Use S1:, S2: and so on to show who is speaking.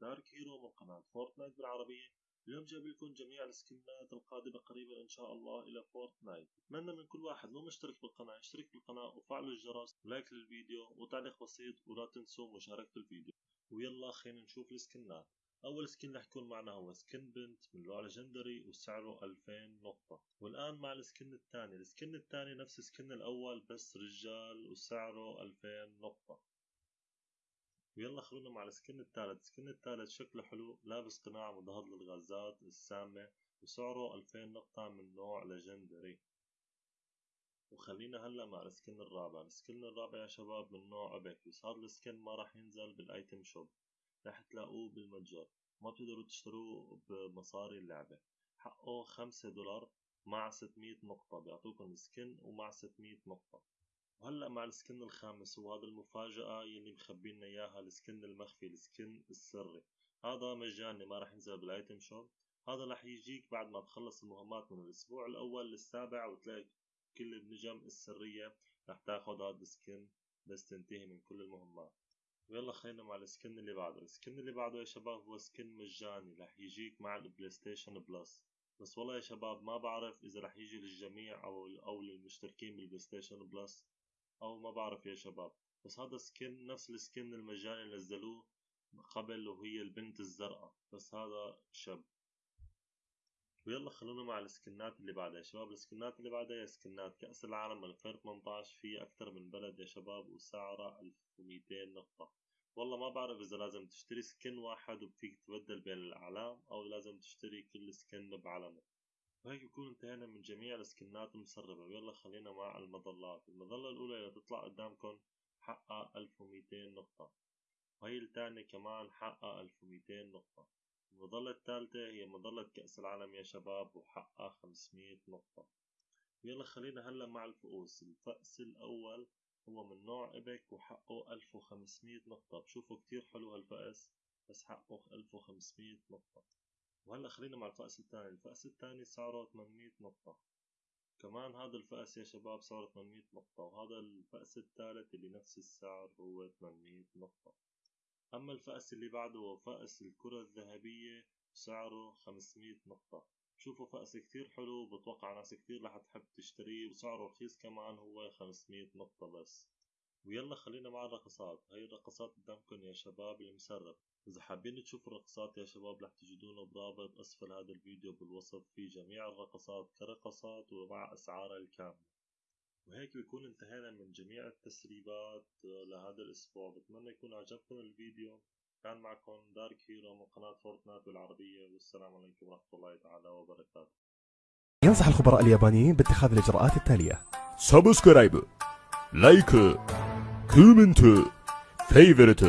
S1: دارك هيرو من قناة فورتنايت بالعربية. اليوم جايب لكم جميع السكنات القادمة قريبا إن شاء الله إلى فورتنايت. اتمنى من كل واحد لو مشترك بالقناة يشترك بالقناة وفعلوا الجرس و like للفيديو وتعليق بسيط ولا تنسوا مشاركة الفيديو. ويلا خلينا نشوف السكنات أول skin رح يكون معنا هو skin بنت من نوع legendary وسعره 2000 نقطة. والآن مع ال skin الثاني. ال skin الثاني نفس ال skin الأول بس رجال وسعره 2000 نقطة. ويلا خلونا مع ال skin الثالث. ال skin الثالث شكله حلو لابس قناع مضاد للغازات السامة وسعره 2000 نقطة من نوع legendary. وخلينا هلأ مع ال skin الرابع. ال skin الرابع يا شباب من نوع epic بس هذا ال skin ما راح ينزل بال item shop. راح تلاقوه بالمتجر. ما بتقدروا تشتروه بمصاري اللعبة. حقه خمسة دولار مع 600 نقطة. بيعطوكم skin ومع 600 نقطة. وهلا مع ال skin الخامس وهذا المفاجأة يلي مخبينا إياها ال skin المخفي ال skin السري. هذا مجاني ما راح ينزل بال item shop هذا راح يجيك بعد ما تخلص المهمات من الأسبوع الأول للسابع وتلاقي كل النجم السرية راح تاخد هذا ال skin بس تنتهي من كل المهمات. ويلا خلينا مع ال skin اللي بعده. ال skin اللي بعده يا شباب هو skin مجاني راح يجيك مع ال PlayStation Plus بس والله يا شباب ما بعرف إذا راح يجي للجميع أو أو للمشتركين بال PlayStation Plus أو ما بعرف يا شباب. بس هذا سكن نفس السكن المجاني اللي نزلوه قبل وهي البنت الزرقاء. بس هذا شاب ويلا خلونا مع السكنات اللي بعدها. يا شباب السكنات اللي بعدها هي سكنات. كأس العالم 2018 في أكثر من بلد يا شباب وسعرها 1200 نقطة. والله ما بعرف إذا لازم تشتري سكن واحد وفيك تبدل بين الأعلام أو لازم تشتري كل سكن بعلمه وهيك بكون انتهينا من جميع السكنات المسربة. ويلا خلينا مع المظلات. المظلة الأولى اللي تطلع قدامكم حقها 1200 نقطة وهي الثانية كمان حقها 1200 نقطة. المظلة الثالثة هي مظلة كأس العالم يا شباب وحقها 500 نقطة. يلا خلينا هلأ مع الفؤوس. الفأس الأول هو من نوع إبك وحقه 1500 نقطة. بشوفوا كتير حلو هالفأس بس حقه 1500 نقطة. وهلا خلينا مع الفأس الثاني. الفأس الثاني سعره 800 نقطة. كمان هذا الفأس يا شباب سعره 800 نقطة وهذا الفأس الثالث اللي نفس السعر هو 800 نقطة. أما الفأس اللي بعده هو فأس الكرة الذهبية سعره 500 نقطة. شوفوا فأس كتير حلو بتوقع ناس كتير رح تحب تشتريه وسعره رخيص كمان هو 500 نقطة بس. ويلا خلينا مع الرقصات. هاي الرقصات قدامكم يا شباب المسرب. إذا حابين تشوفوا الرقصات يا شباب رح تجدونه برابط أسفل هذا الفيديو بالوصف في جميع الرقصات كرقصات ومع أسعارها الكاملة. وهيك بيكون انتهينا من جميع التسريبات لهذا الأسبوع. بتمنى يكون عجبكم الفيديو. كان معكم دارك هيرو من قناة فورتنايت بالعربية والسلام عليكم ورحمة الله تعالى وبركاته.
S2: ينصح الخبراء اليابانيين باتخاذ الإجراءات التالية. سبسكرايب لايك comment, favorite,